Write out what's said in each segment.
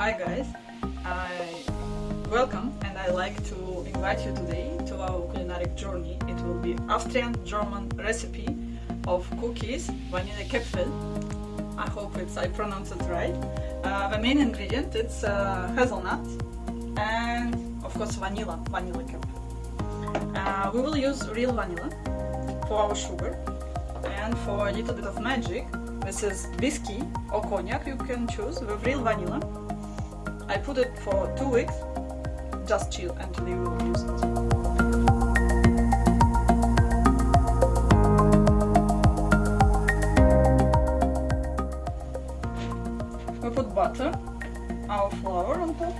Hi guys, I welcome and I like to invite you today to our culinary journey. It will be Austrian-German recipe of cookies, vanilla Kipfel. I hope it's I pronounce it right. Uh, the main ingredient is uh, hazelnut and of course vanilla, vanilla. Uh, we will use real vanilla for our sugar and for a little bit of magic this is whiskey or cognac you can choose with real vanilla I put it for two weeks, just chill and until you use it. We put butter, our flour on top.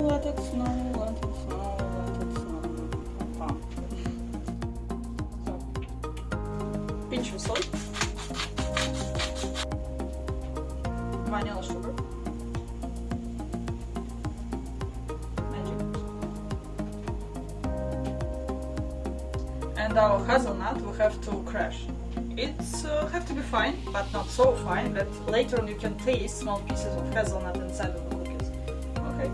Let it vanilla sugar. And our hazelnut we have to crush. It's uh, have to be fine, but not so fine that later on you can taste small pieces of hazelnut inside of the cookies. Okay.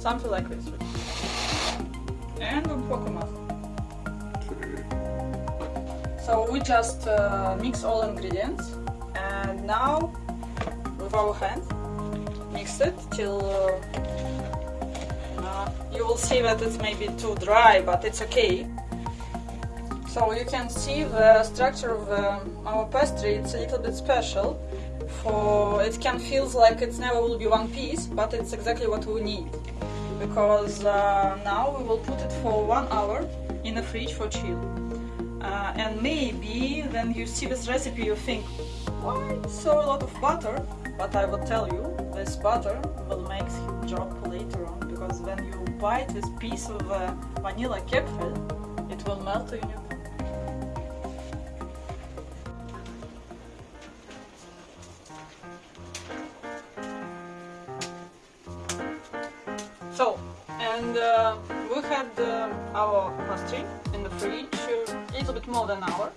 Something like this and Pokemon. So we just uh, mix all ingredients and now with our hand mix it till uh, uh, you will see that it's maybe too dry but it's okay. So you can see the structure of um, our pastry, it's a little bit special. For It can feel like it's never will be one piece, but it's exactly what we need because uh, now we will put it for one hour in the fridge for chill. Uh, and maybe when you see this recipe you think, why so a lot of butter? But I will tell you, this butter will make job later on because when you bite this piece of uh, vanilla Kipfer, it will melt in your So, and uh, we had uh, our pastry in the fridge a little bit more than an hour.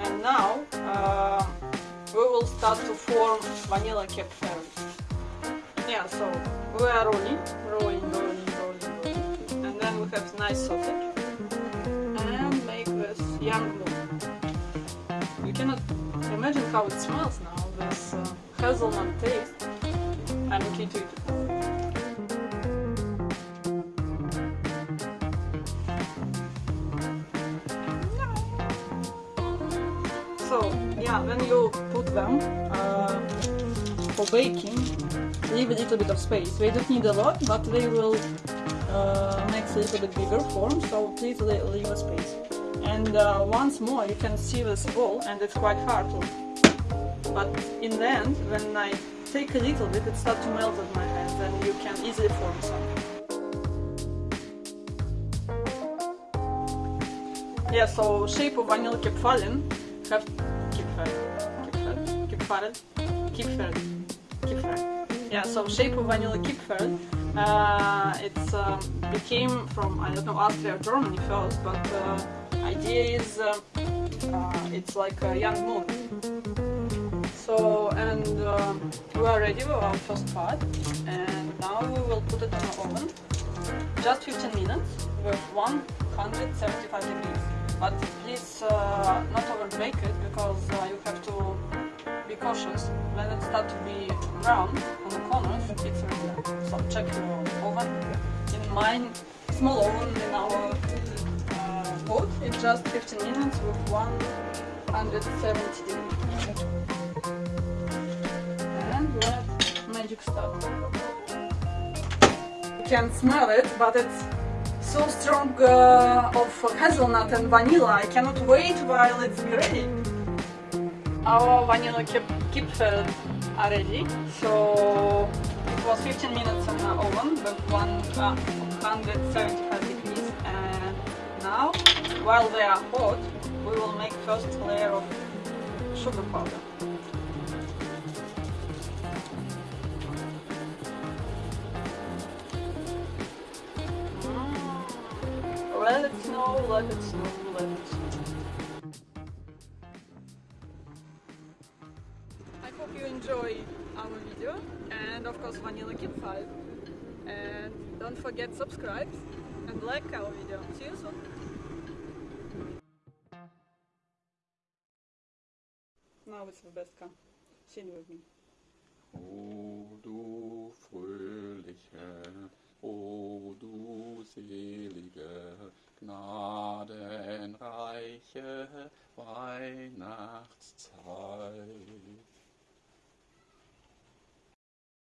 And now uh, we will start to form vanilla Kipfer. Yeah, so we are rolling, rolling, rolling, rolling, rolling. And then we have nice sausage. And make this young moon. You cannot imagine how it smells now, this uh, hazelnut taste. I'm looking So yeah, when you put them uh, for baking, leave a little bit of space. They don't need a lot, but they will uh, make a little bit bigger form, so please leave a space. And uh, once more, you can see this ball, and it's quite hard to. But in the end, when I take a little bit, it starts to melt in my hands, and you can easily form something. Yeah, so shape of vanilla kipfallen have Kipfer, Kipfer, Kipfer, Kipfer, Kipfer. Yeah, so shape of vanilla Kipfer. Uh, it um, became from I don't know Austria or Germany first, but uh, idea is uh, uh, it's like a young moon. So and um, we are ready with our first part, and now we will put it in the oven, just 15 minutes with 175 degrees but please uh, not bake it because uh, you have to be cautious. When it starts to be brown on the corners. It's ready so check your oven. In mine small oven in our uh, pot it's just 15 minutes with 170 degrees and let magic start. You can smell it but it's so strong uh, of hazelnut and vanilla. I cannot wait while it's ready. Our vanilla kipfel are ready. So it was 15 minutes in the oven with 175 degrees. And now, while they are hot, we will make first layer of sugar powder. Snow, let it snow, let it snow. I hope you enjoy our video and of course Vanilla Kid 5 and don't forget subscribe and like our video. See you soon! Now it's the best come. Sing with me. O du fröhliche, o du selige, gnadenreiche Weihnachtszeit.